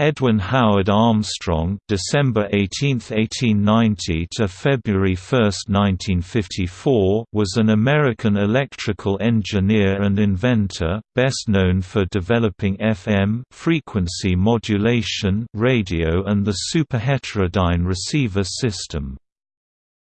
Edwin Howard Armstrong December 18, 1890 to February 1, 1954 was an American electrical engineer and inventor, best known for developing FM frequency modulation radio and the superheterodyne receiver system.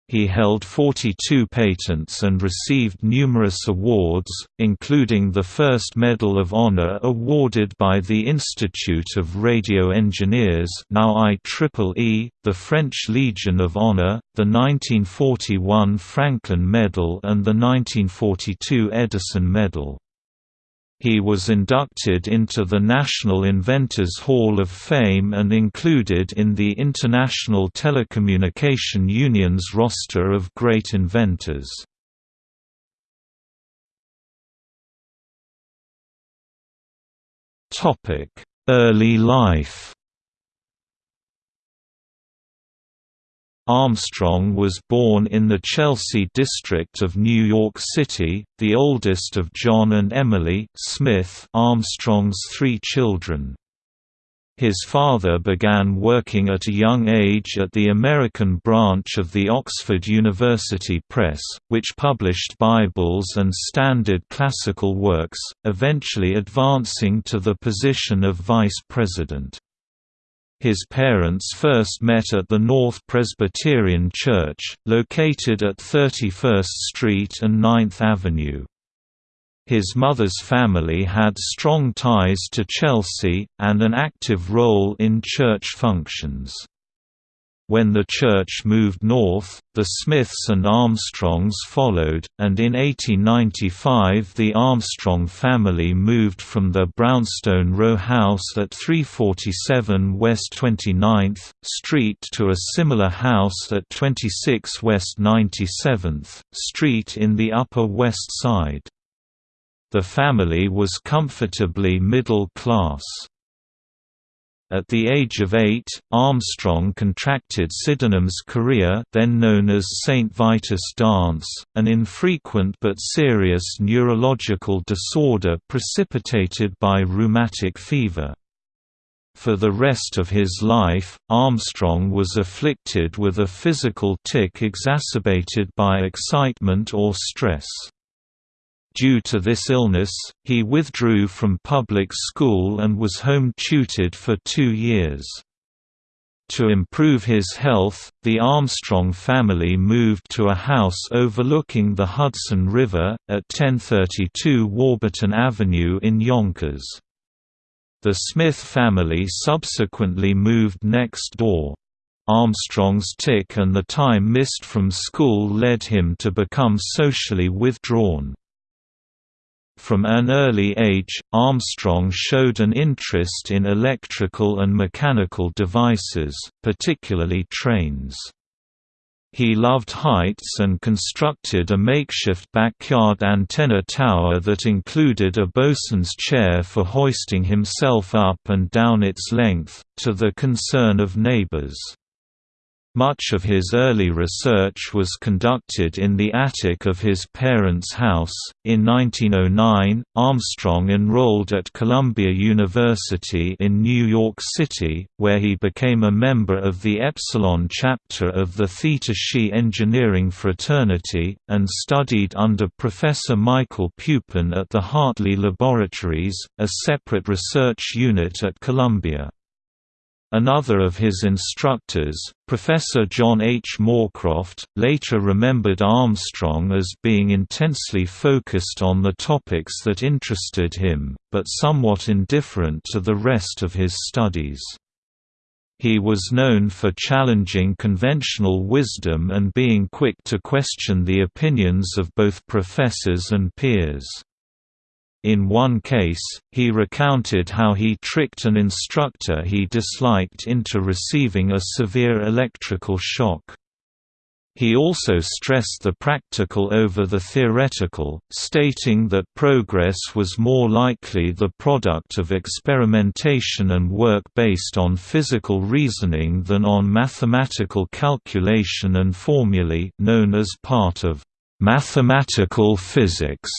He held 42 patents and received numerous awards, including the first Medal of Honor awarded by the Institute of Radio Engineers now IEEE, the French Legion of Honor, the 1941 Franklin Medal and the 1942 Edison Medal. He was inducted into the National Inventors Hall of Fame and included in the International Telecommunication Union's roster of great inventors. Early life Armstrong was born in the Chelsea district of New York City, the oldest of John and Emily Smith Armstrong's three children. His father began working at a young age at the American branch of the Oxford University Press, which published Bibles and standard classical works, eventually advancing to the position of vice president. His parents first met at the North Presbyterian Church, located at 31st Street and 9th Avenue. His mother's family had strong ties to Chelsea, and an active role in church functions. When the church moved north, the Smiths and Armstrongs followed, and in 1895 the Armstrong family moved from their brownstone row house at 347 West 29th Street to a similar house at 26 West 97th Street in the Upper West Side. The family was comfortably middle class. At the age of eight, Armstrong contracted Sydenham's chorea then known as St. Vitus dance, an infrequent but serious neurological disorder precipitated by rheumatic fever. For the rest of his life, Armstrong was afflicted with a physical tic exacerbated by excitement or stress. Due to this illness, he withdrew from public school and was home tutored for two years. To improve his health, the Armstrong family moved to a house overlooking the Hudson River, at 1032 Warburton Avenue in Yonkers. The Smith family subsequently moved next door. Armstrong's tic and the time missed from school led him to become socially withdrawn. From an early age, Armstrong showed an interest in electrical and mechanical devices, particularly trains. He loved heights and constructed a makeshift backyard antenna tower that included a bosun's chair for hoisting himself up and down its length, to the concern of neighbors. Much of his early research was conducted in the attic of his parents' house. In 1909, Armstrong enrolled at Columbia University in New York City, where he became a member of the Epsilon chapter of the Theta Xi engineering fraternity, and studied under Professor Michael Pupin at the Hartley Laboratories, a separate research unit at Columbia. Another of his instructors, Professor John H. Morecroft, later remembered Armstrong as being intensely focused on the topics that interested him, but somewhat indifferent to the rest of his studies. He was known for challenging conventional wisdom and being quick to question the opinions of both professors and peers. In one case, he recounted how he tricked an instructor he disliked into receiving a severe electrical shock. He also stressed the practical over the theoretical, stating that progress was more likely the product of experimentation and work based on physical reasoning than on mathematical calculation and formulae known as part of mathematical physics.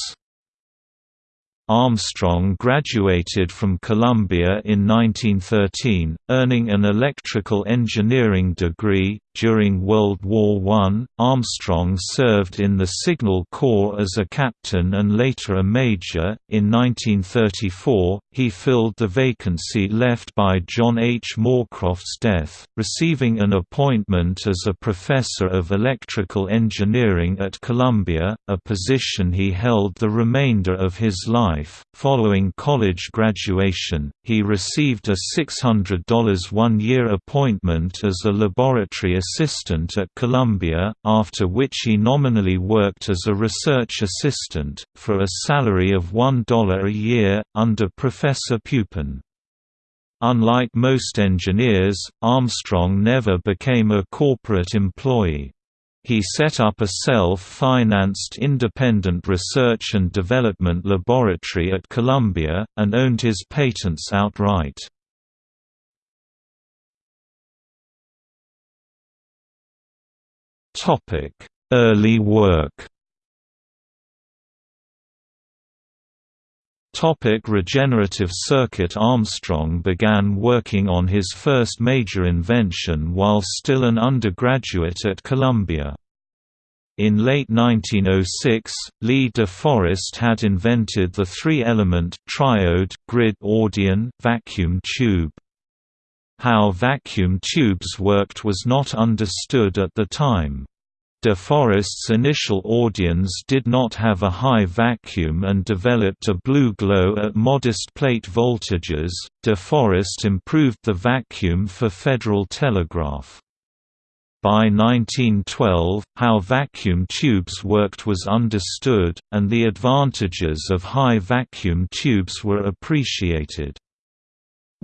Armstrong graduated from Columbia in 1913, earning an electrical engineering degree. During World War I, Armstrong served in the Signal Corps as a captain and later a major. In 1934, he filled the vacancy left by John H. Morecroft's death, receiving an appointment as a professor of electrical engineering at Columbia, a position he held the remainder of his life. Following college graduation, he received a $600 one year appointment as a laboratory assistant at Columbia, after which he nominally worked as a research assistant, for a salary of $1 a year, under Professor Pupin. Unlike most engineers, Armstrong never became a corporate employee. He set up a self-financed independent research and development laboratory at Columbia, and owned his patents outright. Early work Topic regenerative circuit Armstrong began working on his first major invention while still an undergraduate at Columbia. In late 1906, Lee de Forest had invented the three-element triode grid Audion vacuum tube. How vacuum tubes worked was not understood at the time. De Forest's initial Audions did not have a high vacuum and developed a blue glow at modest plate voltages. De Forest improved the vacuum for Federal Telegraph. By 1912, how vacuum tubes worked was understood, and the advantages of high vacuum tubes were appreciated.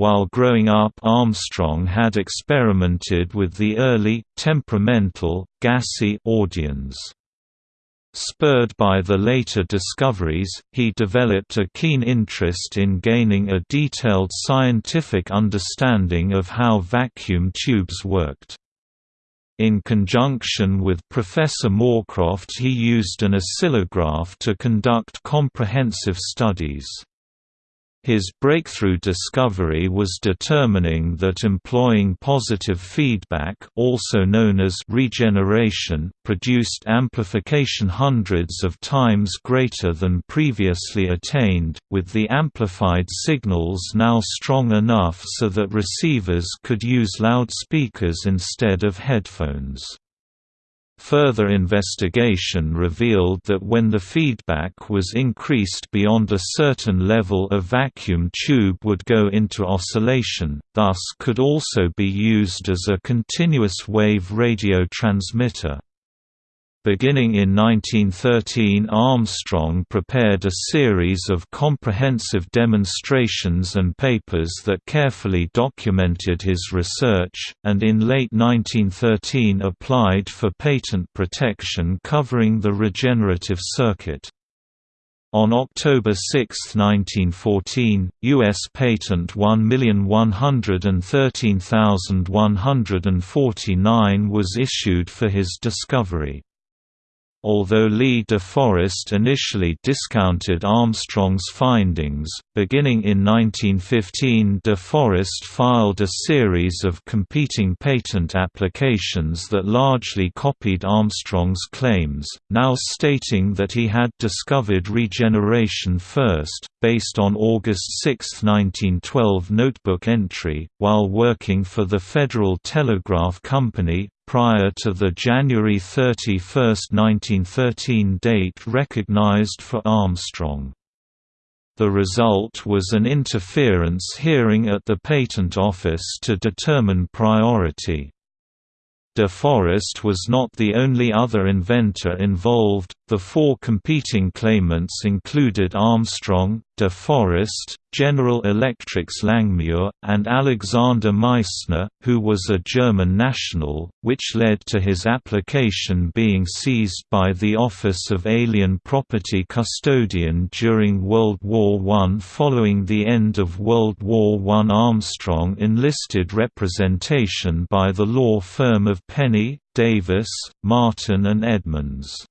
While growing up Armstrong had experimented with the early, temperamental, gassy Audions. Spurred by the later discoveries, he developed a keen interest in gaining a detailed scientific understanding of how vacuum tubes worked. In conjunction with Professor Morecroft he used an oscillograph to conduct comprehensive studies. His breakthrough discovery was determining that employing positive feedback also known as regeneration produced amplification hundreds of times greater than previously attained, with the amplified signals now strong enough so that receivers could use loudspeakers instead of headphones. Further investigation revealed that when the feedback was increased beyond a certain level a vacuum tube would go into oscillation, thus could also be used as a continuous wave radio transmitter. Beginning in 1913 Armstrong prepared a series of comprehensive demonstrations and papers that carefully documented his research, and in late 1913 applied for patent protection covering the regenerative circuit. On October 6, 1914, U.S. Patent 1113149 was issued for his discovery. Although Lee de Forest initially discounted Armstrong's findings, beginning in 1915 de Forest filed a series of competing patent applications that largely copied Armstrong's claims, now stating that he had discovered regeneration first, based on August 6, 1912 notebook entry, while working for the Federal Telegraph Company, prior to the January 31, 1913 date recognized for Armstrong. The result was an interference hearing at the Patent Office to determine priority. De Forest was not the only other inventor involved, the four competing claimants included Armstrong, De Forest, General Electric's Langmuir, and Alexander Meissner, who was a German national, which led to his application being seized by the Office of Alien Property Custodian during World War I. Following the end of World War I Armstrong enlisted representation by the law firm of Pennie, Davis, Martin and Edmonds.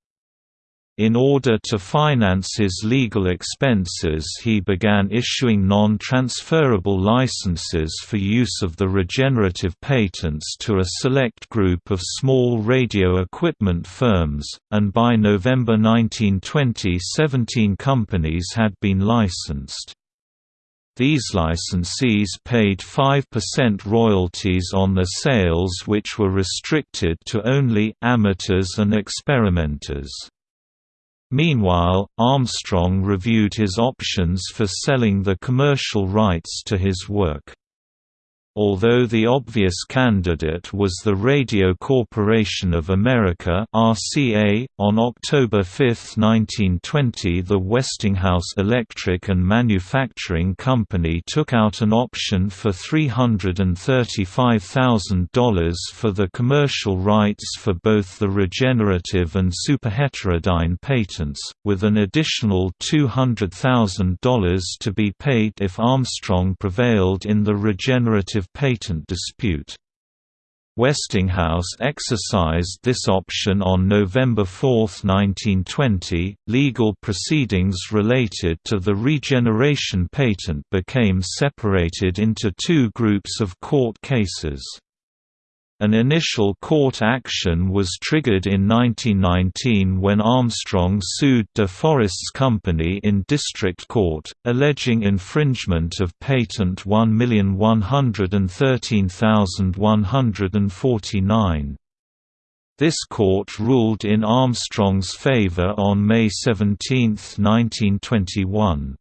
In order to finance his legal expenses he began issuing non-transferable licenses for use of the regenerative patents to a select group of small radio equipment firms, and by November 1920 17 companies had been licensed. These licensees paid 5% royalties on the sales which were restricted to only amateurs and experimenters. Meanwhile, Armstrong reviewed his options for selling the commercial rights to his work. Although the obvious candidate was the Radio Corporation of America (RCA), on October 5, 1920, the Westinghouse Electric and Manufacturing Company took out an option for $335,000 for the commercial rights for both the regenerative and superheterodyne patents, with an additional $200,000 to be paid if Armstrong prevailed in the regenerative patent dispute. Westinghouse exercised this option on November 4, 1920. Legal proceedings related to the regeneration patent became separated into two groups of court cases. An initial court action was triggered in 1919 when Armstrong sued De Forest's company in district court, alleging infringement of patent 1113149. This court ruled in Armstrong's favor on May 17, 1921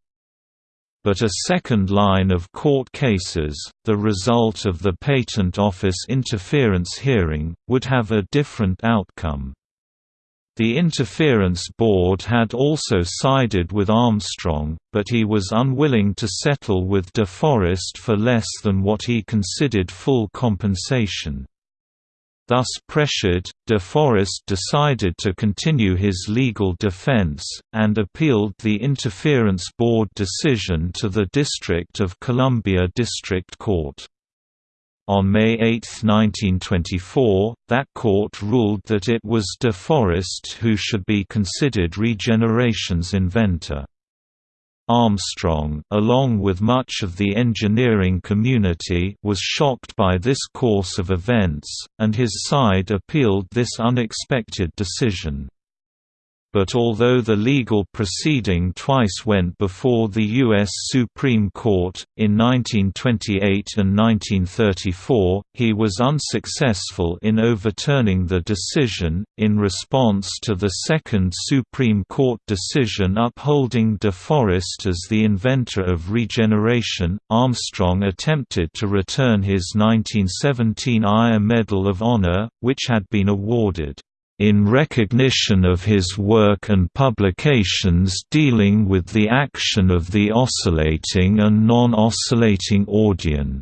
but a second line of court cases, the result of the Patent Office interference hearing, would have a different outcome. The Interference Board had also sided with Armstrong, but he was unwilling to settle with De Forest for less than what he considered full compensation. Thus pressured, De Forest decided to continue his legal defense, and appealed the Interference Board decision to the District of Columbia District Court. On May 8, 1924, that court ruled that it was De Forest who should be considered regeneration's inventor. Armstrong, along with much of the engineering community was shocked by this course of events, and his side appealed this unexpected decision but although the legal proceeding twice went before the U.S. Supreme Court, in 1928 and 1934, he was unsuccessful in overturning the decision. In response to the second Supreme Court decision upholding De Forest as the inventor of regeneration, Armstrong attempted to return his 1917 IRE Medal of Honor, which had been awarded in recognition of his work and publications dealing with the action of the oscillating and non-oscillating audion.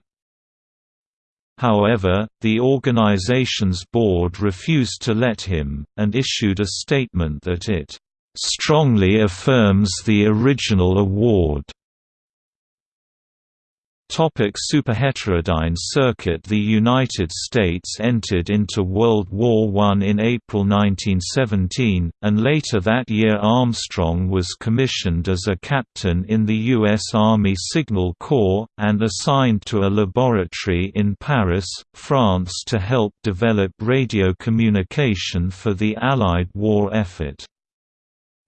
However, the organization's board refused to let him, and issued a statement that it strongly affirms the original award. Topic superheterodyne circuit The United States entered into World War I in April 1917, and later that year Armstrong was commissioned as a captain in the U.S. Army Signal Corps, and assigned to a laboratory in Paris, France to help develop radio communication for the Allied war effort.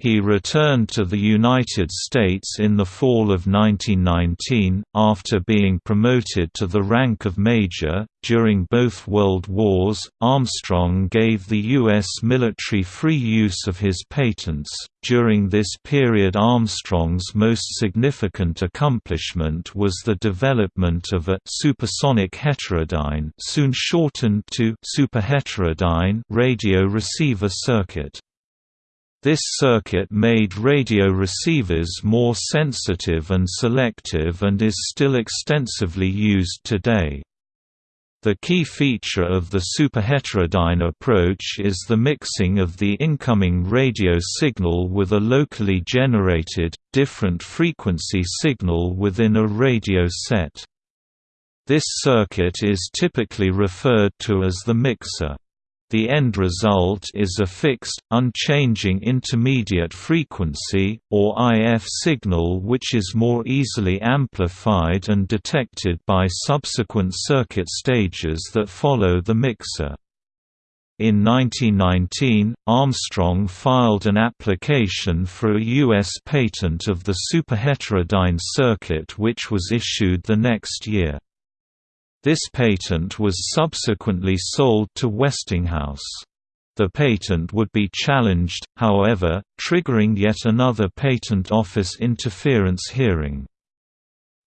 He returned to the United States in the fall of 1919, after being promoted to the rank of major. During both World Wars, Armstrong gave the U.S. military free use of his patents. During this period, Armstrong's most significant accomplishment was the development of a supersonic heterodyne, soon shortened to superheterodyne radio receiver circuit. This circuit made radio receivers more sensitive and selective and is still extensively used today. The key feature of the superheterodyne approach is the mixing of the incoming radio signal with a locally generated, different frequency signal within a radio set. This circuit is typically referred to as the mixer. The end result is a fixed, unchanging intermediate frequency, or IF signal which is more easily amplified and detected by subsequent circuit stages that follow the mixer. In 1919, Armstrong filed an application for a U.S. patent of the superheterodyne circuit which was issued the next year. This patent was subsequently sold to Westinghouse. The patent would be challenged, however, triggering yet another Patent Office interference hearing.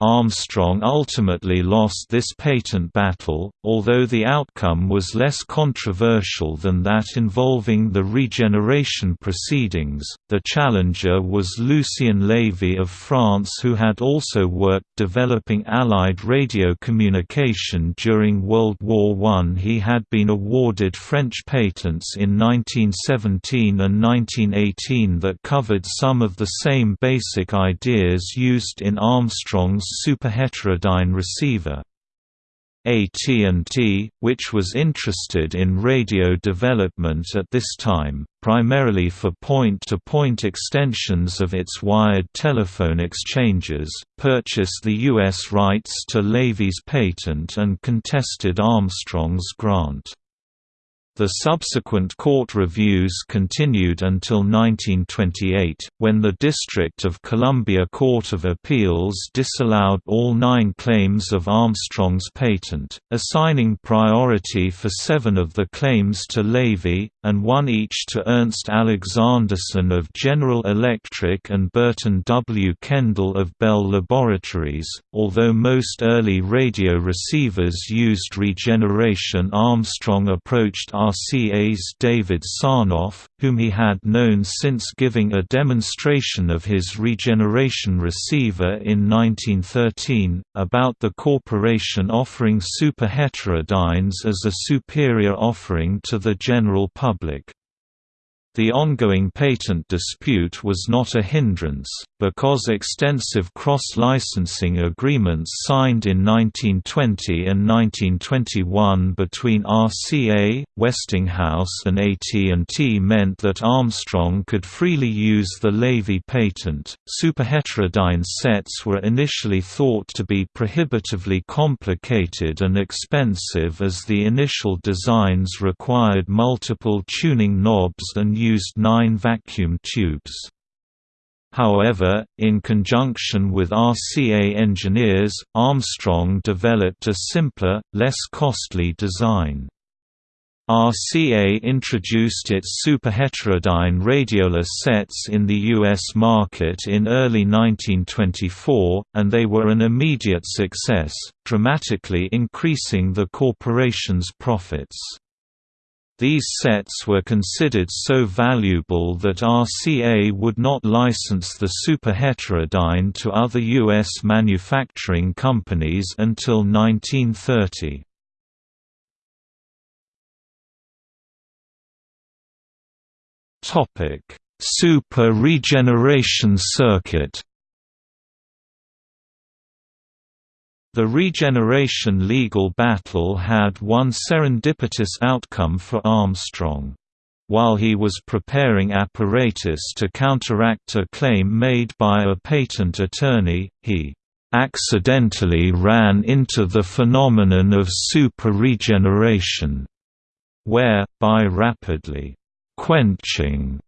Armstrong ultimately lost this patent battle, although the outcome was less controversial than that involving the regeneration proceedings. The challenger was Lucien Levy of France, who had also worked developing Allied radio communication during World War I. He had been awarded French patents in 1917 and 1918 that covered some of the same basic ideas used in Armstrong's superheterodyne receiver. AT&T, which was interested in radio development at this time, primarily for point-to-point -point extensions of its wired telephone exchanges, purchased the U.S. rights to Levy's patent and contested Armstrong's grant. The subsequent court reviews continued until 1928, when the District of Columbia Court of Appeals disallowed all nine claims of Armstrong's patent, assigning priority for seven of the claims to Levy, and one each to Ernst Alexanderson of General Electric and Burton W. Kendall of Bell Laboratories. Although most early radio receivers used regeneration, Armstrong approached RCA's David Sarnoff, whom he had known since giving a demonstration of his regeneration receiver in 1913, about the corporation offering superheterodynes as a superior offering to the general public. The ongoing patent dispute was not a hindrance, because extensive cross-licensing agreements signed in 1920 and 1921 between RCA, Westinghouse and AT&T meant that Armstrong could freely use the Levy patent. Superheterodyne sets were initially thought to be prohibitively complicated and expensive as the initial designs required multiple tuning knobs and used nine vacuum tubes. However, in conjunction with RCA engineers, Armstrong developed a simpler, less costly design. RCA introduced its superheterodyne radiola sets in the U.S. market in early 1924, and they were an immediate success, dramatically increasing the corporation's profits. These sets were considered so valuable that RCA would not license the superheterodyne to other U.S. manufacturing companies until 1930. Super regeneration circuit The regeneration legal battle had one serendipitous outcome for Armstrong. While he was preparing apparatus to counteract a claim made by a patent attorney, he accidentally ran into the phenomenon of super-regeneration, where, by rapidly quenching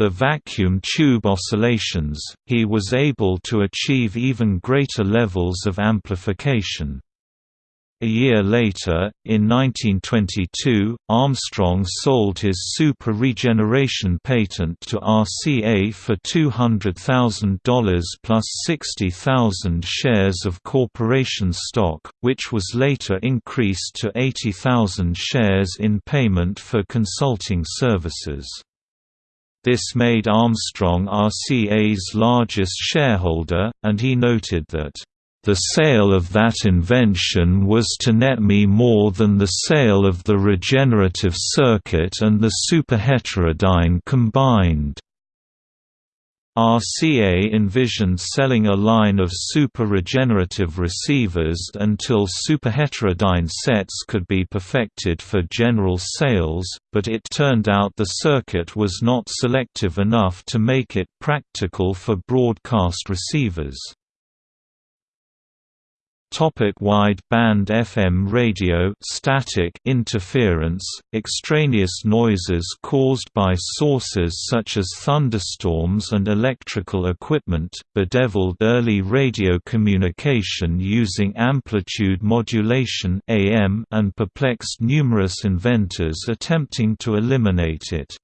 the vacuum tube oscillations, he was able to achieve even greater levels of amplification. A year later, in 1922, Armstrong sold his super regeneration patent to RCA for $200,000 plus 60,000 shares of corporation stock, which was later increased to 80,000 shares in payment for consulting services. This made Armstrong RCA's largest shareholder, and he noted that, "...the sale of that invention was to net me more than the sale of the regenerative circuit and the superheterodyne combined." RCA envisioned selling a line of super-regenerative receivers until superheterodyne sets could be perfected for general sales, but it turned out the circuit was not selective enough to make it practical for broadcast receivers. Topic wide band FM radio static interference, extraneous noises caused by sources such as thunderstorms and electrical equipment, bedeviled early radio communication using amplitude modulation AM and perplexed numerous inventors attempting to eliminate it.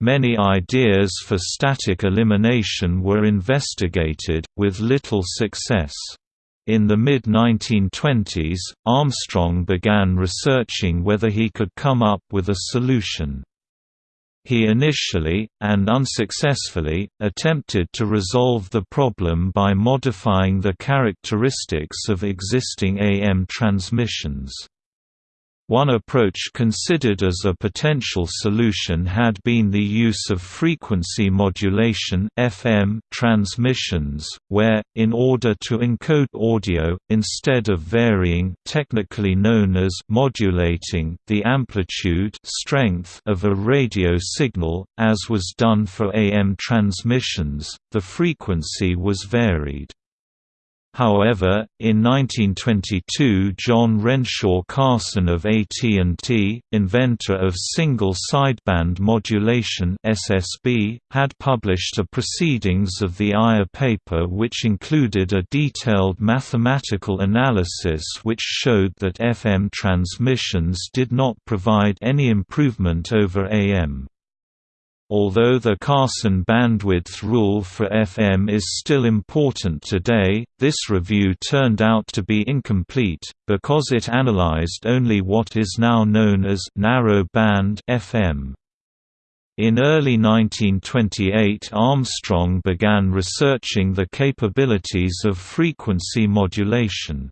Many ideas for static elimination were investigated, with little success. In the mid-1920s, Armstrong began researching whether he could come up with a solution. He initially, and unsuccessfully, attempted to resolve the problem by modifying the characteristics of existing AM transmissions. One approach considered as a potential solution had been the use of frequency modulation FM transmissions, where, in order to encode audio, instead of varying technically known as modulating the amplitude strength of a radio signal, as was done for AM transmissions, the frequency was varied. However, in 1922 John Renshaw Carson of AT&T, inventor of single sideband modulation SSB, had published a Proceedings of the IRE paper which included a detailed mathematical analysis which showed that FM transmissions did not provide any improvement over AM. Although the Carson bandwidth rule for FM is still important today, this review turned out to be incomplete, because it analyzed only what is now known as narrow band FM. In early 1928 Armstrong began researching the capabilities of frequency modulation.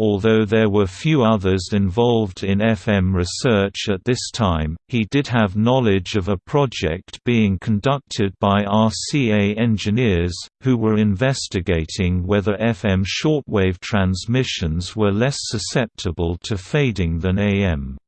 Although there were few others involved in FM research at this time, he did have knowledge of a project being conducted by RCA engineers, who were investigating whether FM shortwave transmissions were less susceptible to fading than AM.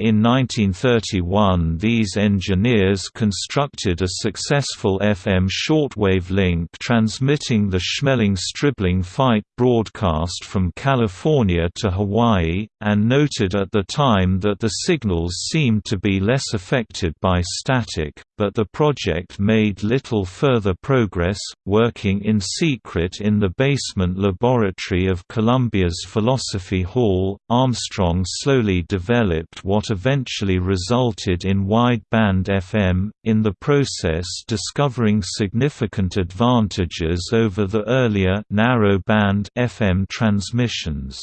In 1931 these engineers constructed a successful FM shortwave link transmitting the Schmeling-Stribling fight broadcast from California to Hawaii, and noted at the time that the signals seemed to be less affected by static, but the project made little further progress, working in secret in the basement laboratory of Columbia's Philosophy Hall. Armstrong slowly developed what eventually resulted in wide-band FM, in the process discovering significant advantages over the earlier narrow-band FM transmissions.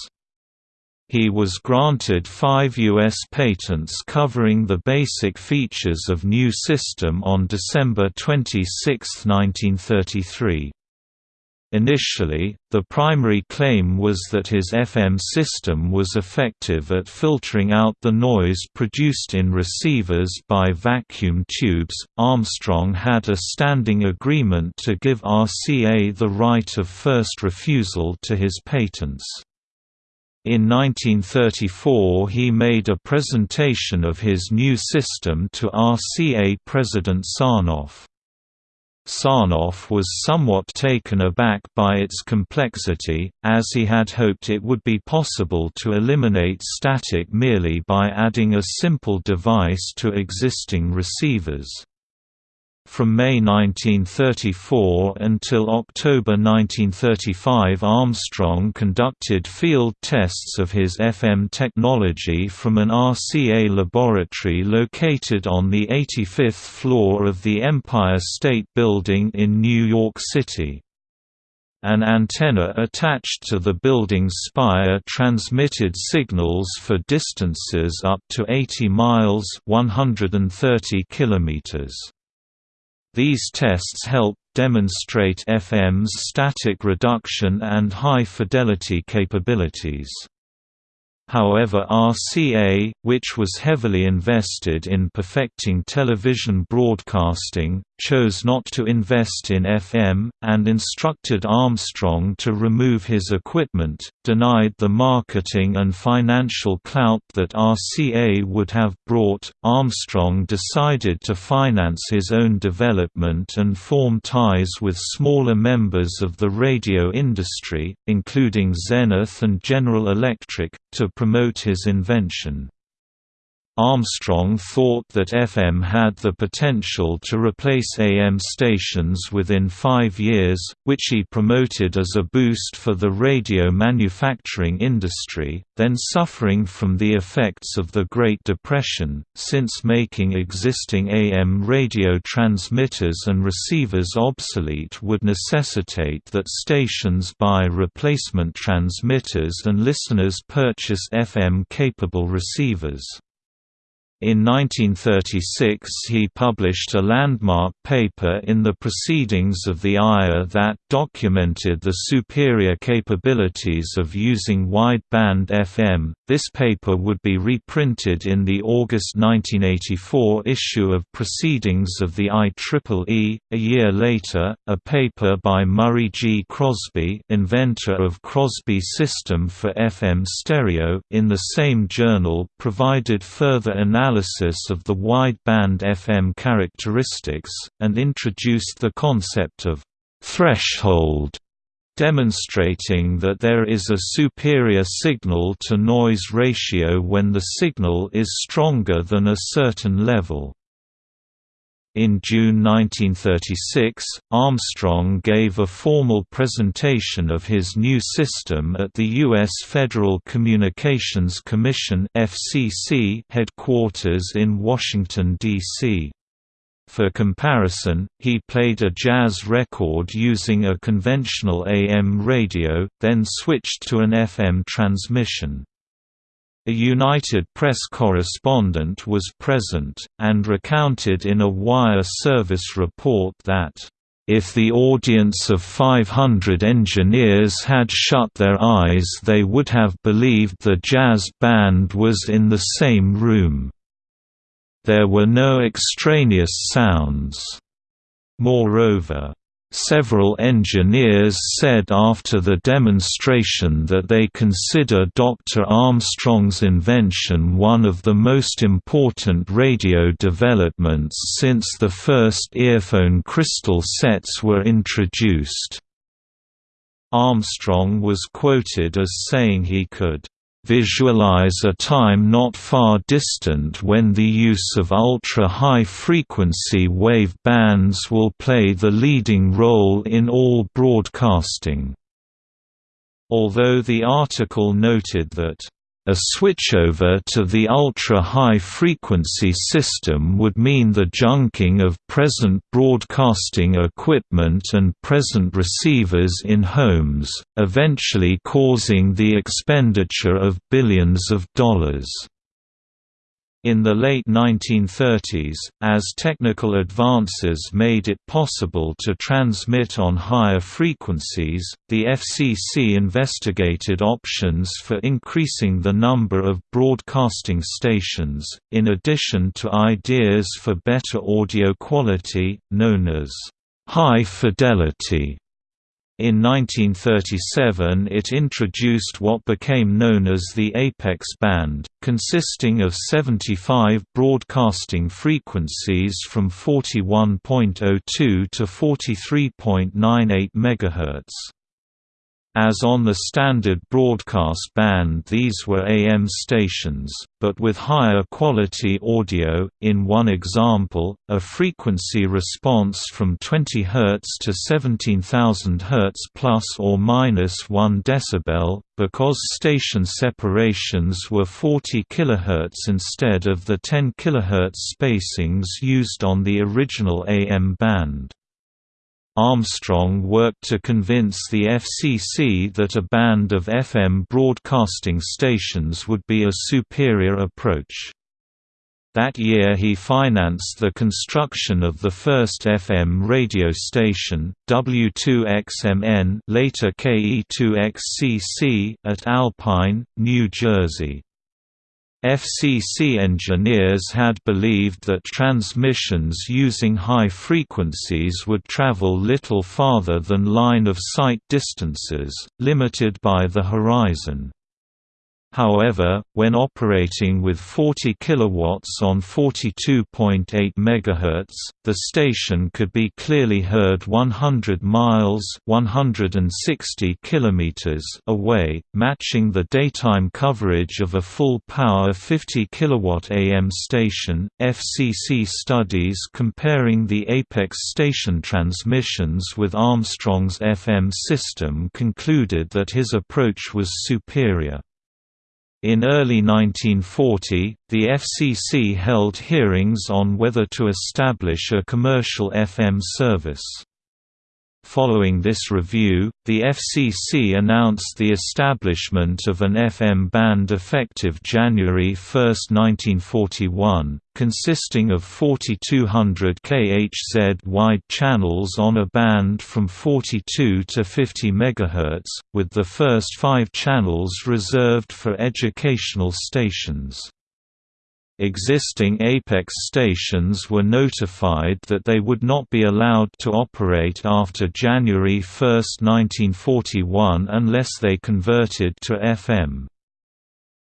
He was granted five U.S. patents covering the basic features of new system on December 26, 1933. Initially, the primary claim was that his FM system was effective at filtering out the noise produced in receivers by vacuum tubes. Armstrong had a standing agreement to give RCA the right of first refusal to his patents. In 1934 he made a presentation of his new system to RCA President Sarnoff. Sarnoff was somewhat taken aback by its complexity, as he had hoped it would be possible to eliminate static merely by adding a simple device to existing receivers. From May 1934 until October 1935 Armstrong conducted field tests of his FM technology from an RCA laboratory located on the 85th floor of the Empire State Building in New York City. An antenna attached to the building's spire transmitted signals for distances up to 80 miles 130 kilometers. These tests help demonstrate FM's static reduction and high-fidelity capabilities. However RCA, which was heavily invested in perfecting television broadcasting, chose not to invest in FM, and instructed Armstrong to remove his equipment, denied the marketing and financial clout that RCA would have brought. Armstrong decided to finance his own development and form ties with smaller members of the radio industry, including Zenith and General Electric, to promote his invention. Armstrong thought that FM had the potential to replace AM stations within five years, which he promoted as a boost for the radio manufacturing industry, then suffering from the effects of the Great Depression, since making existing AM radio transmitters and receivers obsolete would necessitate that stations buy replacement transmitters and listeners purchase FM-capable receivers. In 1936 he published a landmark paper in the Proceedings of the IRE that documented the superior capabilities of using wideband FM. This paper would be reprinted in the August 1984 issue of Proceedings of the IEEE. A year later, a paper by Murray G. Crosby, inventor of Crosby System for FM stereo, in the same journal provided further analysis analysis of the wideband FM characteristics, and introduced the concept of threshold demonstrating that there is a superior signal-to-noise ratio when the signal is stronger than a certain level. In June 1936, Armstrong gave a formal presentation of his new system at the U.S. Federal Communications Commission headquarters in Washington, D.C. For comparison, he played a jazz record using a conventional AM radio, then switched to an FM transmission. A United Press correspondent was present, and recounted in a wire service report that, "...if the audience of 500 engineers had shut their eyes they would have believed the jazz band was in the same room. There were no extraneous sounds." Moreover, Several engineers said after the demonstration that they consider Dr. Armstrong's invention one of the most important radio developments since the first earphone crystal sets were introduced. Armstrong was quoted as saying he could visualize a time not far distant when the use of ultra-high frequency wave bands will play the leading role in all broadcasting. Although the article noted that a switchover to the ultra-high frequency system would mean the junking of present broadcasting equipment and present receivers in homes, eventually causing the expenditure of billions of dollars. In the late 1930s, as technical advances made it possible to transmit on higher frequencies, the FCC investigated options for increasing the number of broadcasting stations, in addition to ideas for better audio quality, known as high fidelity in 1937 it introduced what became known as the Apex band, consisting of 75 broadcasting frequencies from 41.02 to 43.98 MHz. As on the standard broadcast band these were AM stations, but with higher quality audio, in one example, a frequency response from 20 Hz to 17,000 Hz plus or minus 1 dB, because station separations were 40 kHz instead of the 10 kHz spacings used on the original AM band. Armstrong worked to convince the FCC that a band of FM broadcasting stations would be a superior approach. That year he financed the construction of the first FM radio station, W2XMN later KE2XCC at Alpine, New Jersey. FCC engineers had believed that transmissions using high frequencies would travel little farther than line-of-sight distances, limited by the horizon. However, when operating with 40 kW on 42.8 MHz, the station could be clearly heard 100 miles 160 km away, matching the daytime coverage of a full-power 50 kW AM station. FCC studies comparing the Apex station transmissions with Armstrong's FM system concluded that his approach was superior. In early 1940, the FCC held hearings on whether to establish a commercial FM service. Following this review, the FCC announced the establishment of an FM band effective January 1, 1941, consisting of 4200 kHz wide channels on a band from 42 to 50 MHz, with the first five channels reserved for educational stations. Existing Apex stations were notified that they would not be allowed to operate after January 1, 1941 unless they converted to FM.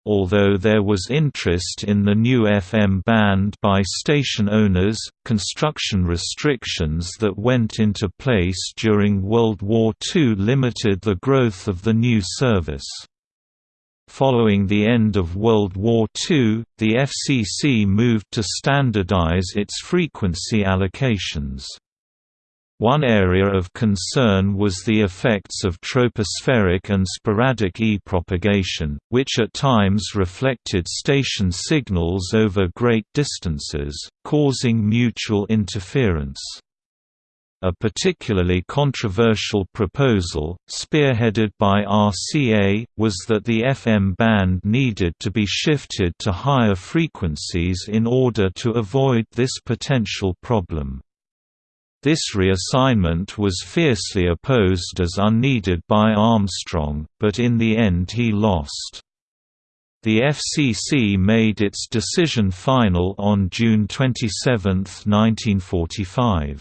Although there was interest in the new FM band by station owners, construction restrictions that went into place during World War II limited the growth of the new service. Following the end of World War II, the FCC moved to standardize its frequency allocations. One area of concern was the effects of tropospheric and sporadic E-propagation, which at times reflected station signals over great distances, causing mutual interference. A particularly controversial proposal, spearheaded by RCA, was that the FM band needed to be shifted to higher frequencies in order to avoid this potential problem. This reassignment was fiercely opposed as unneeded by Armstrong, but in the end he lost. The FCC made its decision final on June 27, 1945.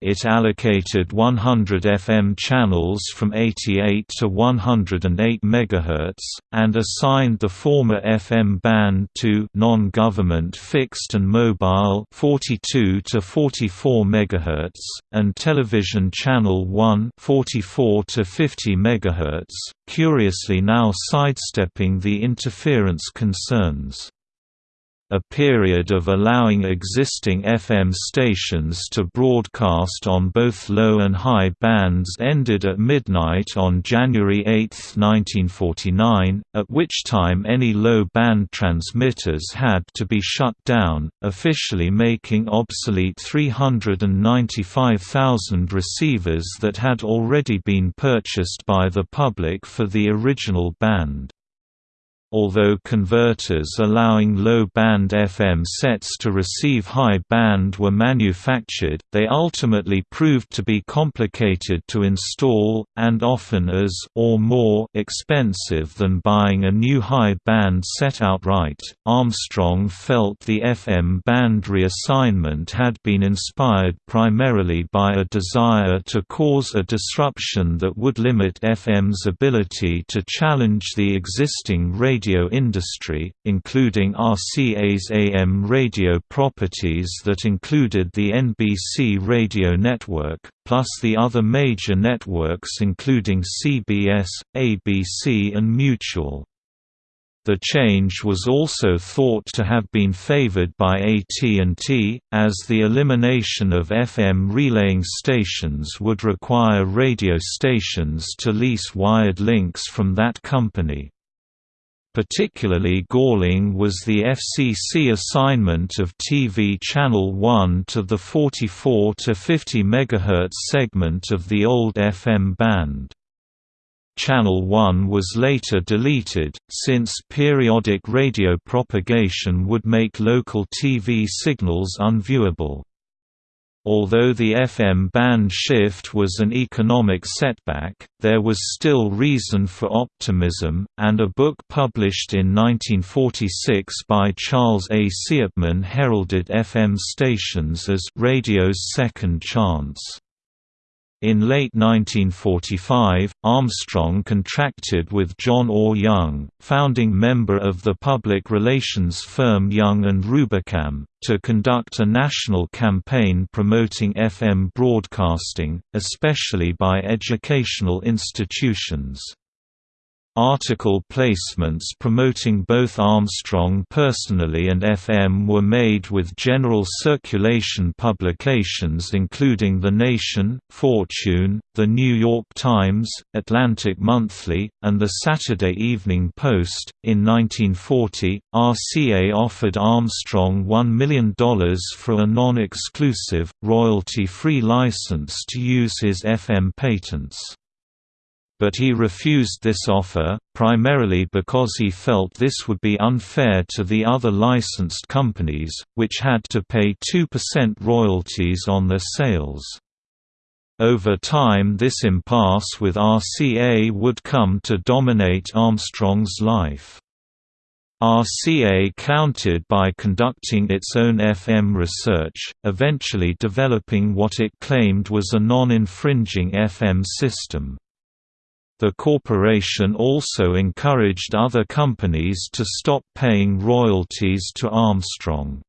It allocated 100 FM channels from 88 to 108 MHz, and assigned the former FM band to non-government fixed and mobile 42 to 44 MHz, and television channel 1 44 to 50 MHz, curiously now sidestepping the interference concerns. A period of allowing existing FM stations to broadcast on both low and high bands ended at midnight on January 8, 1949, at which time any low-band transmitters had to be shut down, officially making obsolete 395,000 receivers that had already been purchased by the public for the original band. Although converters allowing low-band FM sets to receive high band were manufactured, they ultimately proved to be complicated to install, and often as or more expensive than buying a new high band set outright. Armstrong felt the FM band reassignment had been inspired primarily by a desire to cause a disruption that would limit FM's ability to challenge the existing radio radio industry, including RCA's AM radio properties that included the NBC radio network, plus the other major networks including CBS, ABC and Mutual. The change was also thought to have been favored by AT&T, as the elimination of FM relaying stations would require radio stations to lease wired links from that company. Particularly galling was the FCC assignment of TV Channel 1 to the 44 to 50 MHz segment of the old FM band. Channel 1 was later deleted, since periodic radio propagation would make local TV signals unviewable. Although the FM band shift was an economic setback, there was still reason for optimism, and a book published in 1946 by Charles A. Siepmann heralded FM stations as radio's second chance. In late 1945, Armstrong contracted with John Orr Young, founding member of the public relations firm Young and Rubicam, to conduct a national campaign promoting FM broadcasting, especially by educational institutions. Article placements promoting both Armstrong personally and FM were made with general circulation publications including The Nation, Fortune, The New York Times, Atlantic Monthly, and The Saturday Evening Post. In 1940, RCA offered Armstrong $1 million for a non exclusive, royalty free license to use his FM patents but he refused this offer, primarily because he felt this would be unfair to the other licensed companies, which had to pay 2% royalties on their sales. Over time this impasse with RCA would come to dominate Armstrong's life. RCA countered by conducting its own FM research, eventually developing what it claimed was a non-infringing FM system. The corporation also encouraged other companies to stop paying royalties to Armstrong.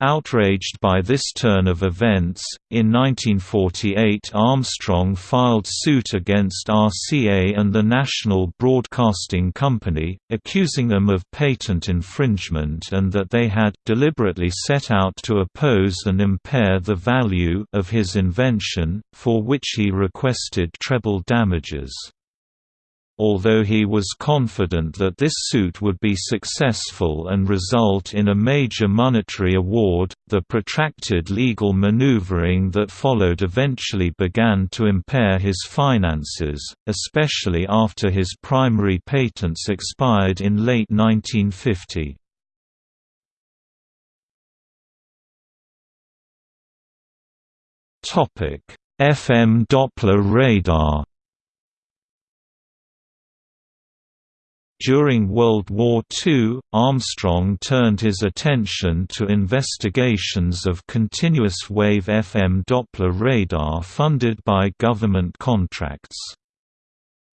Outraged by this turn of events, in 1948 Armstrong filed suit against RCA and the National Broadcasting Company, accusing them of patent infringement and that they had deliberately set out to oppose and impair the value of his invention, for which he requested treble damages. Although he was confident that this suit would be successful and result in a major monetary award, the protracted legal maneuvering that followed eventually began to impair his finances, especially after his primary patents expired in late 1950. FM Doppler radar During World War II, Armstrong turned his attention to investigations of continuous-wave FM Doppler radar funded by government contracts.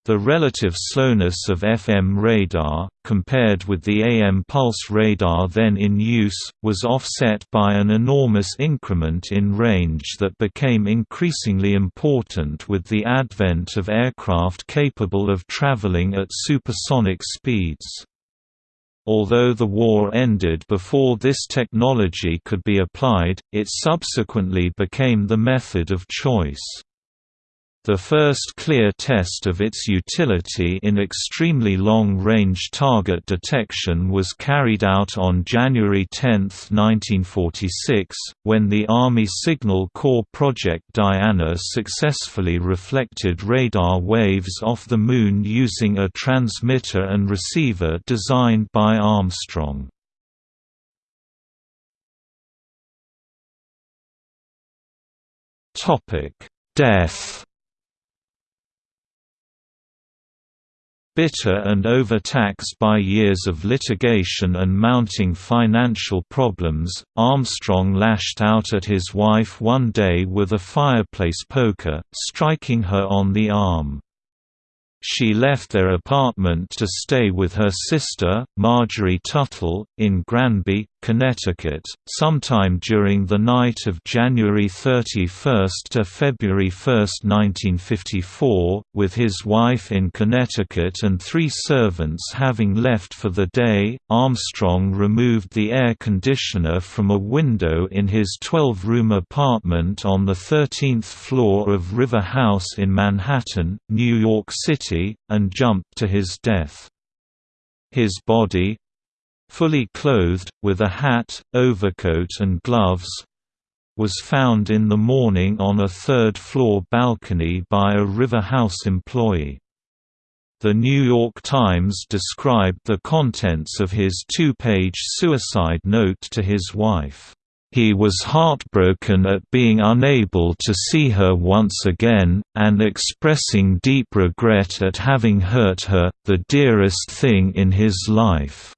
The relative slowness of FM radar, compared with the AM pulse radar then in use, was offset by an enormous increment in range that became increasingly important with the advent of aircraft capable of traveling at supersonic speeds. Although the war ended before this technology could be applied, it subsequently became the method of choice. The first clear test of its utility in extremely long-range target detection was carried out on January 10, 1946, when the Army Signal Corps Project Diana successfully reflected radar waves off the Moon using a transmitter and receiver designed by Armstrong. Death Bitter and overtaxed by years of litigation and mounting financial problems, Armstrong lashed out at his wife one day with a fireplace poker, striking her on the arm. She left their apartment to stay with her sister, Marjorie Tuttle, in Granby, Connecticut, sometime during the night of January 31 to February 1, 1954, with his wife in Connecticut and three servants having left for the day. Armstrong removed the air conditioner from a window in his 12 room apartment on the 13th floor of River House in Manhattan, New York City, and jumped to his death. His body, fully clothed, with a hat, overcoat and gloves, was found in the morning on a third-floor balcony by a River House employee. The New York Times described the contents of his two-page suicide note to his wife. He was heartbroken at being unable to see her once again, and expressing deep regret at having hurt her, the dearest thing in his life."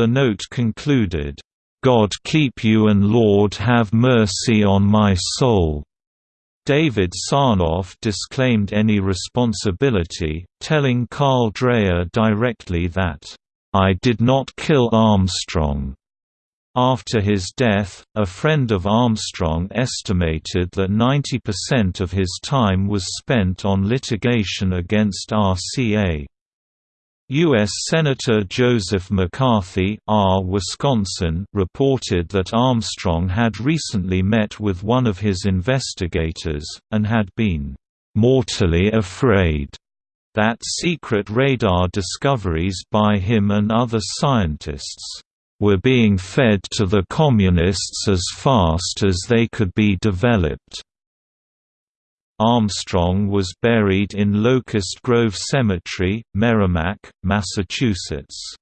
The note concluded, "God keep you and Lord have mercy on my soul." David Sarnoff disclaimed any responsibility, telling Carl Dreher directly that, "...I did not kill Armstrong." After his death, a friend of Armstrong estimated that 90% of his time was spent on litigation against RCA. U.S. Senator Joseph McCarthy R. Wisconsin reported that Armstrong had recently met with one of his investigators, and had been "...mortally afraid." that secret radar discoveries by him and other scientists were being fed to the Communists as fast as they could be developed. Armstrong was buried in Locust Grove Cemetery, Merrimac, Massachusetts.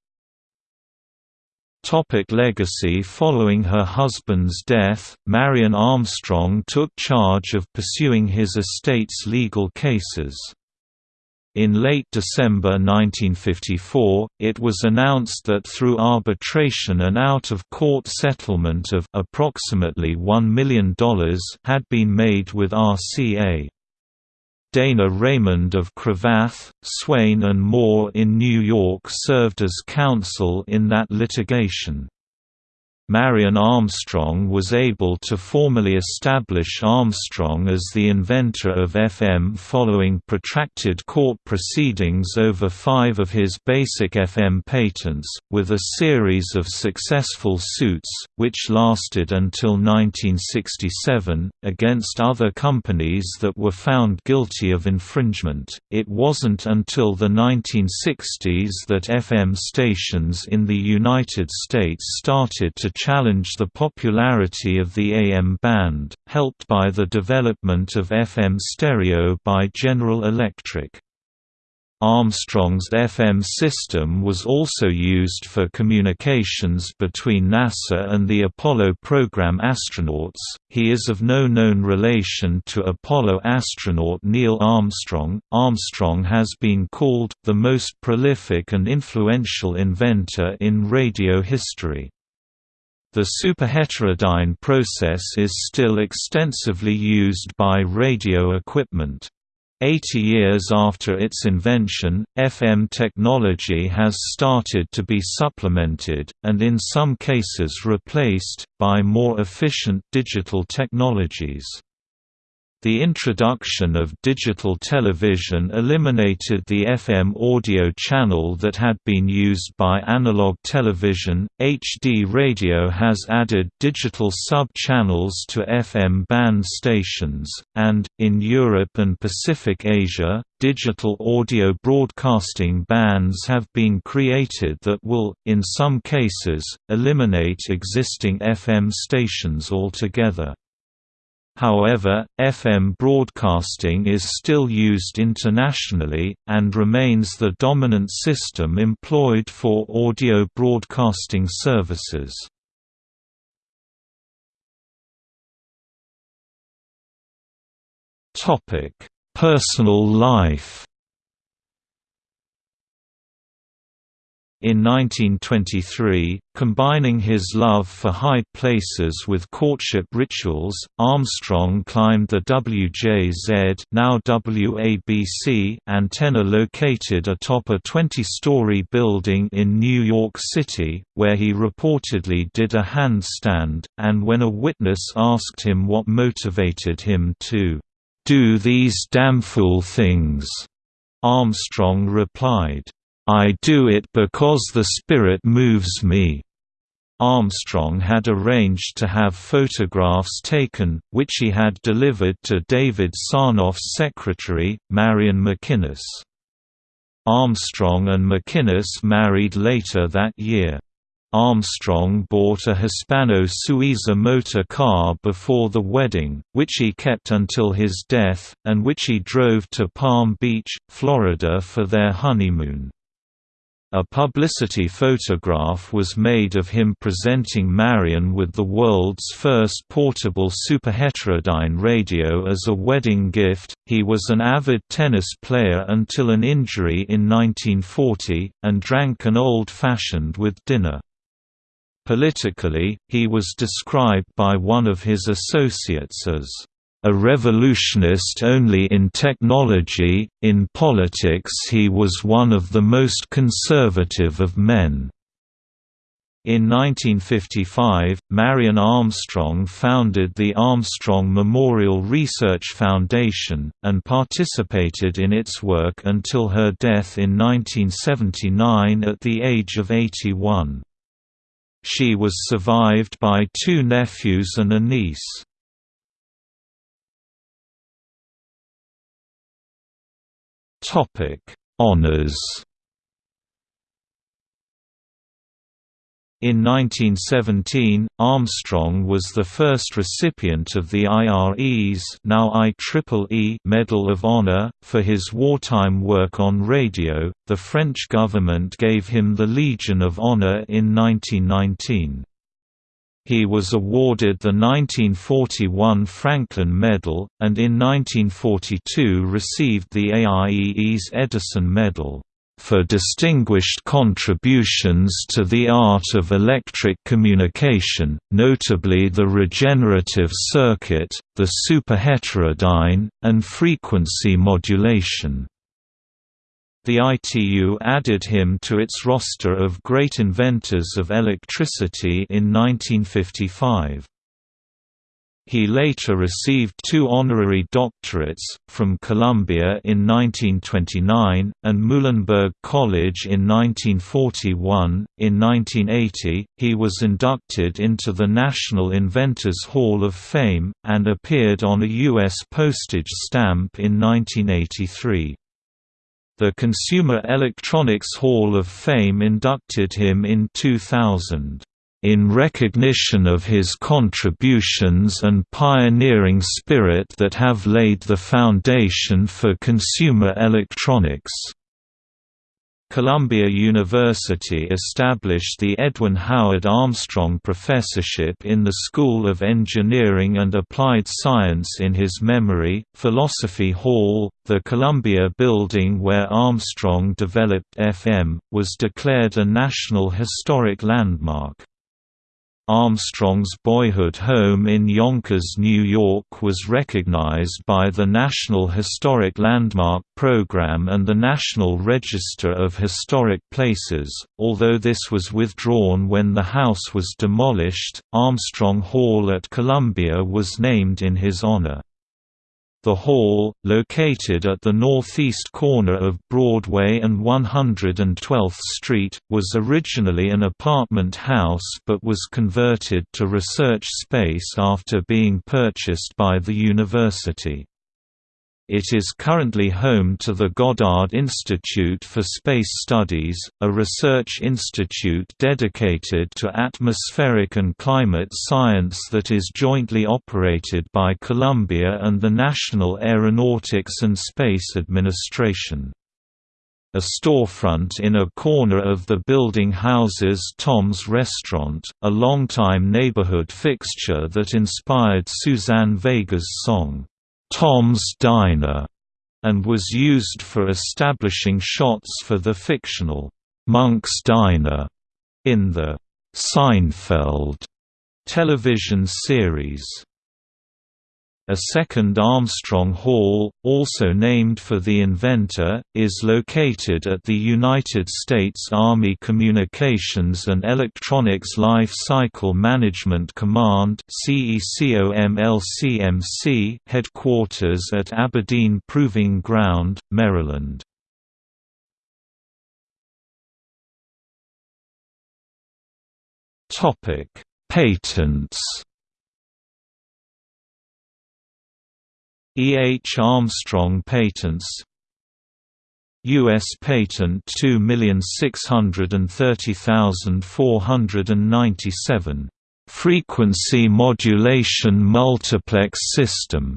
Topic legacy Following her husband's death, Marion Armstrong took charge of pursuing his estate's legal cases. In late December 1954, it was announced that through arbitration an out-of-court settlement of approximately $1 million had been made with RCA. Dana Raymond of Cravath, Swaine and Moore in New York served as counsel in that litigation. Marion Armstrong was able to formally establish Armstrong as the inventor of FM following protracted court proceedings over five of his basic FM patents, with a series of successful suits, which lasted until 1967, against other companies that were found guilty of infringement. It wasn't until the 1960s that FM stations in the United States started to challenge the popularity of the AM band, helped by the development of FM stereo by General Electric. Armstrong's FM system was also used for communications between NASA and the Apollo program astronauts. He is of no known relation to Apollo astronaut Neil Armstrong. Armstrong has been called the most prolific and influential inventor in radio history. The superheterodyne process is still extensively used by radio equipment. Eighty years after its invention, FM technology has started to be supplemented, and in some cases replaced, by more efficient digital technologies. The introduction of digital television eliminated the FM audio channel that had been used by analog television. HD radio has added digital sub-channels to FM band stations, and, in Europe and Pacific Asia, digital audio broadcasting bands have been created that will, in some cases, eliminate existing FM stations altogether. However, FM broadcasting is still used internationally, and remains the dominant system employed for audio broadcasting services. Personal life In 1923, combining his love for high places with courtship rituals, Armstrong climbed the WJZ now WABC antenna located atop a 20-story building in New York City, where he reportedly did a handstand, and when a witness asked him what motivated him to "...do these damfool things," Armstrong replied, I do it because the spirit moves me. Armstrong had arranged to have photographs taken, which he had delivered to David Sarnoff's secretary, Marion McInnes. Armstrong and McInnes married later that year. Armstrong bought a Hispano Suiza motor car before the wedding, which he kept until his death, and which he drove to Palm Beach, Florida for their honeymoon. A publicity photograph was made of him presenting Marion with the world's first portable superheterodyne radio as a wedding gift. He was an avid tennis player until an injury in 1940, and drank an old fashioned with dinner. Politically, he was described by one of his associates as a revolutionist only in technology, in politics he was one of the most conservative of men. In 1955, Marion Armstrong founded the Armstrong Memorial Research Foundation, and participated in its work until her death in 1979 at the age of 81. She was survived by two nephews and a niece. Topic: Honors. In 1917, Armstrong was the first recipient of the IRE's now IEEE Medal of Honor for his wartime work on radio. The French government gave him the Legion of Honor in 1919. He was awarded the 1941 Franklin Medal, and in 1942 received the AIEE's Edison Medal, "...for distinguished contributions to the art of electric communication, notably the regenerative circuit, the superheterodyne, and frequency modulation." The ITU added him to its roster of great inventors of electricity in 1955. He later received two honorary doctorates, from Columbia in 1929, and Muhlenberg College in 1941. In 1980, he was inducted into the National Inventors Hall of Fame, and appeared on a U.S. postage stamp in 1983. The Consumer Electronics Hall of Fame inducted him in 2000 in recognition of his contributions and pioneering spirit that have laid the foundation for consumer electronics. Columbia University established the Edwin Howard Armstrong Professorship in the School of Engineering and Applied Science in his memory. Philosophy Hall, the Columbia building where Armstrong developed FM, was declared a National Historic Landmark. Armstrong's boyhood home in Yonkers, New York was recognized by the National Historic Landmark Program and the National Register of Historic Places, although this was withdrawn when the house was demolished. Armstrong Hall at Columbia was named in his honor. The Hall, located at the northeast corner of Broadway and 112th Street, was originally an apartment house but was converted to research space after being purchased by the university. It is currently home to the Goddard Institute for Space Studies, a research institute dedicated to atmospheric and climate science that is jointly operated by Columbia and the National Aeronautics and Space Administration. A storefront in a corner of the building houses Tom's Restaurant, a longtime neighborhood fixture that inspired Suzanne Vega's song, Tom's Diner, and was used for establishing shots for the fictional Monk's Diner in the Seinfeld television series. A second Armstrong Hall, also named for the inventor, is located at the United States Army Communications and Electronics Life Cycle Management Command headquarters at Aberdeen Proving Ground, Maryland. Patents E. H. Armstrong Patents U.S. Patent 2630497. Frequency Modulation Multiplex System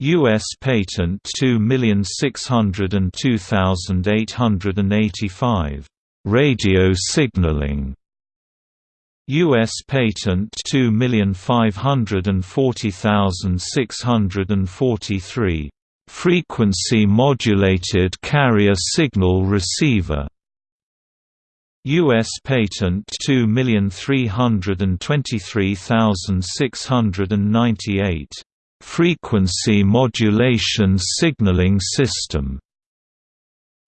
U.S. Patent 2602885. Radio signaling U.S. Patent 2540643. Frequency modulated carrier signal receiver U.S. Patent 2323698 Frequency Modulation Signaling System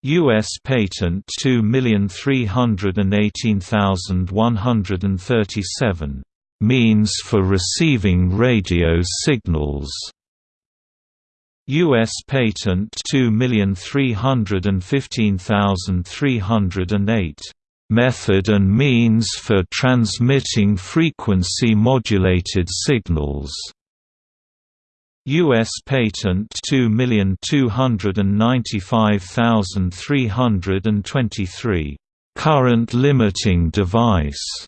U.S. Patent 2318137 Means for receiving radio signals U.S. Patent 2315308 Method and means for transmitting frequency modulated signals U.S. Patent 2295323 Current limiting device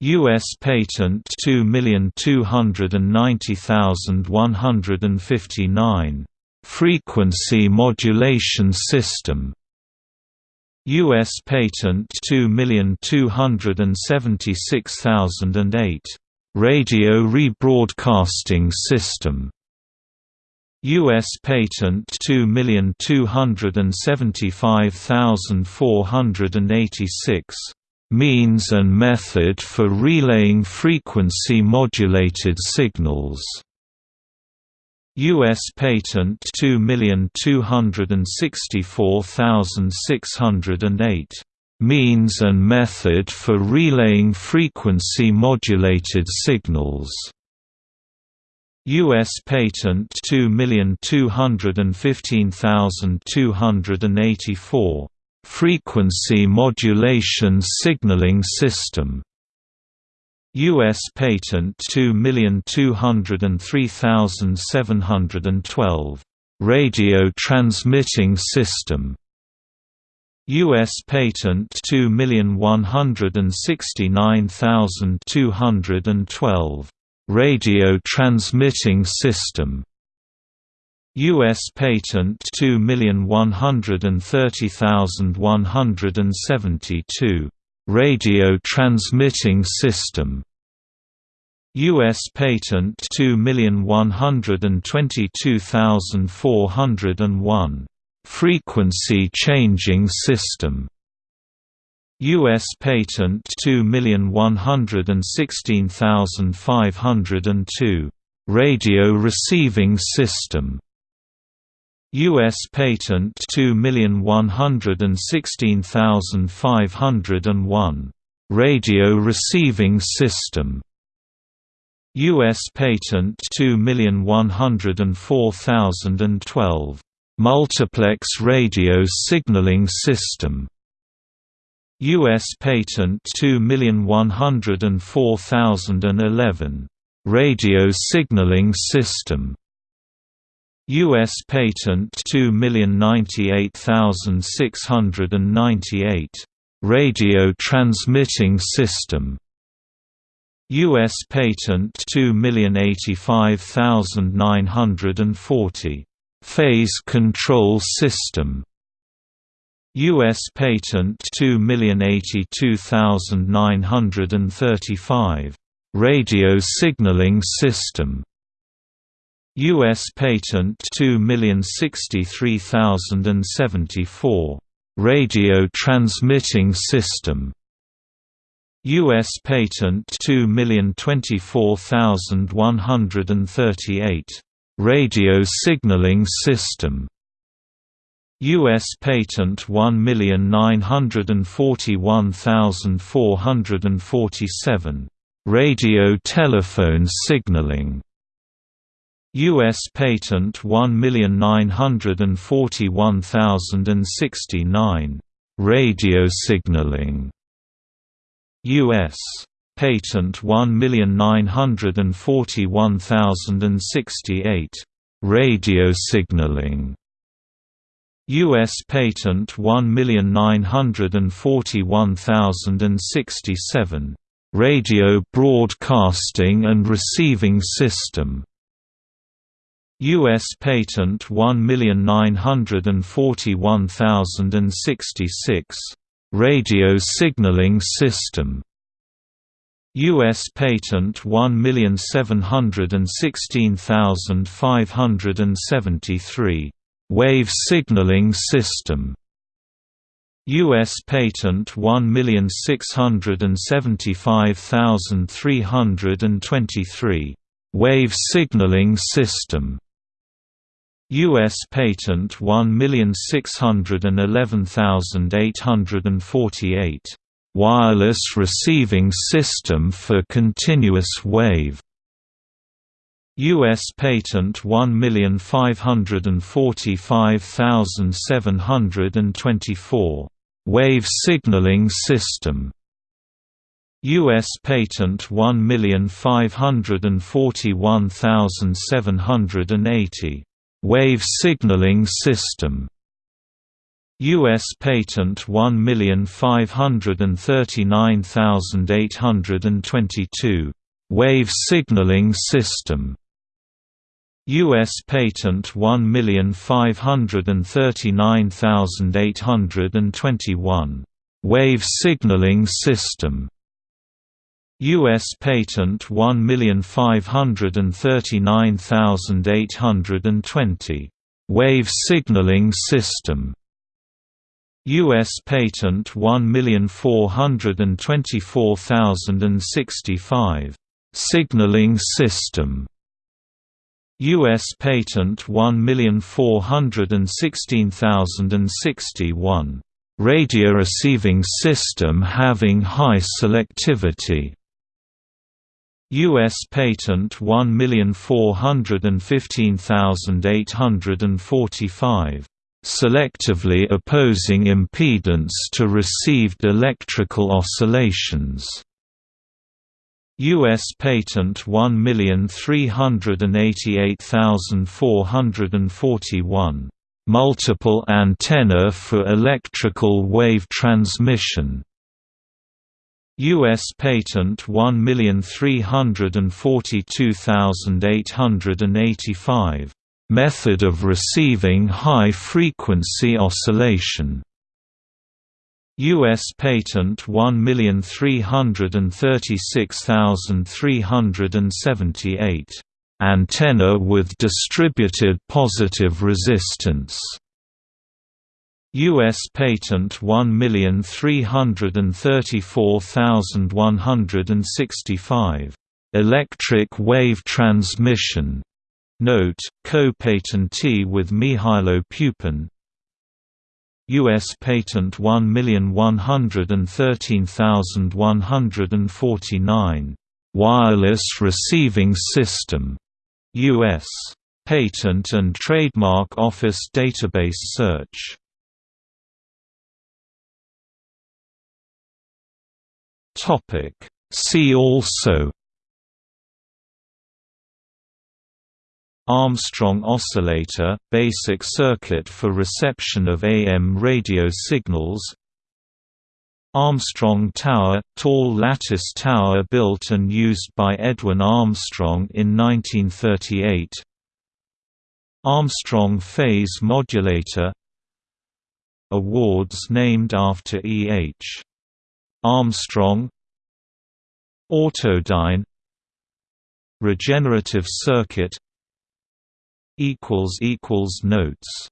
U.S. Patent 2290159 Frequency modulation system U.S. Patent 2276008 Radio Rebroadcasting System U.S. Patent 2275486 Means and method for relaying frequency-modulated signals U.S. Patent 2264608 means and method for relaying frequency-modulated signals. U.S. Patent 2215284, Frequency Modulation Signaling System. U.S. Patent 2203712, Radio Transmitting System. U.S. Patent 2169212, Radio Transmitting System. U.S. Patent 2130172, Radio Transmitting System. U.S. Patent 2122401 Frequency Changing System U.S. Patent 2116502. Radio Receiving System U.S. Patent 2116501. Radio Receiving System U.S. Patent 2104012 Multiplex Radio Signaling System U.S. Patent 2104011 Radio Signaling System U.S. Patent 2098698 Radio Transmitting System U.S. Patent 2085940 Phase Control System U.S. Patent 2082935 Radio Signaling System U.S. Patent 2063074 Radio Transmitting System U.S. Patent 2024138 Radio Signaling System U.S. Patent 1941447 Radio Telephone Signaling U.S. Patent 1941069 Radio Signaling U.S. Patent 1941068 Radio signaling U.S. Patent 1941067 Radio broadcasting and receiving system U.S. Patent 1941066, Radio Signaling System U.S. Patent 1716573, Wave Signaling System U.S. Patent 1675323, Wave Signaling System U.S. Patent 1611848, Wireless Receiving System for Continuous Wave U.S. Patent 1545724, Wave Signaling System U.S. Patent 1541780, Wave Signaling System U.S. Patent 1539822, Wave Signaling System U.S. Patent 1539821, Wave Signaling System U.S. Patent 1539820, Wave Signaling System U.S. Patent 1424065, Signaling System U.S. Patent 1416061. Radio receiving system having high selectivity. U.S. Patent 1415845. Selectively opposing impedance to received electrical oscillations. U.S. Patent 1388441. Multiple antenna for electrical wave transmission. U.S. Patent 1342885. Method of receiving high-frequency oscillation. U.S. Patent 1336378. Antenna with distributed positive resistance. U.S. Patent 1334165. Electric wave transmission. Note, co-patentee with Mihailo Pupin, U.S. Patent 1113149. Wireless Receiving System. U.S. Patent and Trademark Office Database Search. See also Armstrong oscillator, basic circuit for reception of AM radio signals. Armstrong Tower, tall lattice tower built and used by Edwin Armstrong in 1938 Armstrong phase modulator. Awards named after E. H. Armstrong. Autodyne. Regenerative circuit equals equals notes